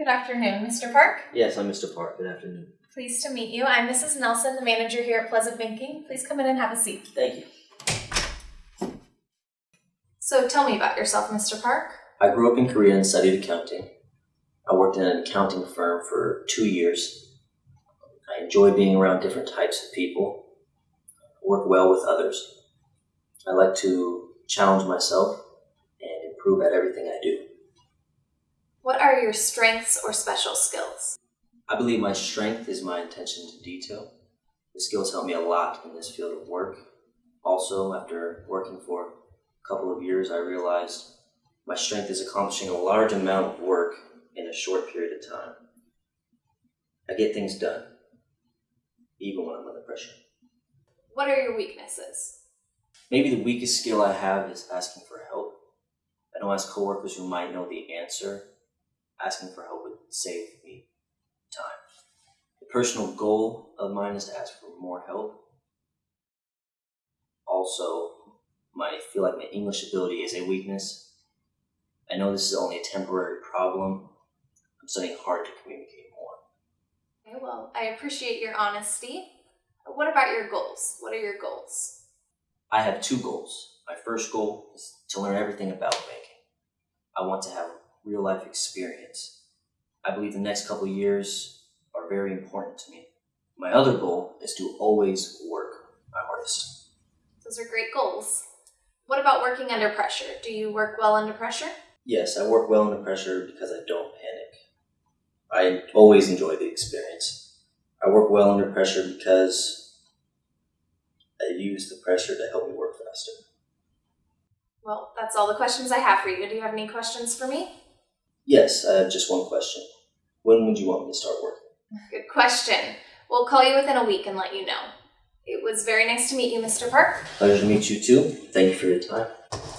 Good afternoon, Mr. Park. Yes, I'm Mr. Park. Good afternoon. Pleased to meet you. I'm Mrs. Nelson, the manager here at Pleasant Banking. Please come in and have a seat. Thank you. So tell me about yourself, Mr. Park. I grew up in Korea and studied accounting. I worked in an accounting firm for two years. I enjoy being around different types of people, work well with others. I like to challenge myself and improve at everything I do. What are your strengths or special skills? I believe my strength is my attention to detail. The skills help me a lot in this field of work. Also, after working for a couple of years, I realized my strength is accomplishing a large amount of work in a short period of time. I get things done, even when I'm under pressure. What are your weaknesses? Maybe the weakest skill I have is asking for help. I don't ask coworkers who might know the answer. Asking for help would save me time. The personal goal of mine is to ask for more help. Also, my I feel like my English ability is a weakness. I know this is only a temporary problem. I'm studying hard to communicate more. Okay, well, I appreciate your honesty. What about your goals? What are your goals? I have two goals. My first goal is to learn everything about banking. I want to have real life experience. I believe the next couple years are very important to me. My other goal is to always work my hardest. Those are great goals. What about working under pressure? Do you work well under pressure? Yes, I work well under pressure because I don't panic. I always enjoy the experience. I work well under pressure because I use the pressure to help me work faster. Well, that's all the questions I have for you. Do you have any questions for me? Yes, I have just one question. When would you want me to start working? Good question. We'll call you within a week and let you know. It was very nice to meet you, Mr. Park. Pleasure to meet you too. Thank you for your time.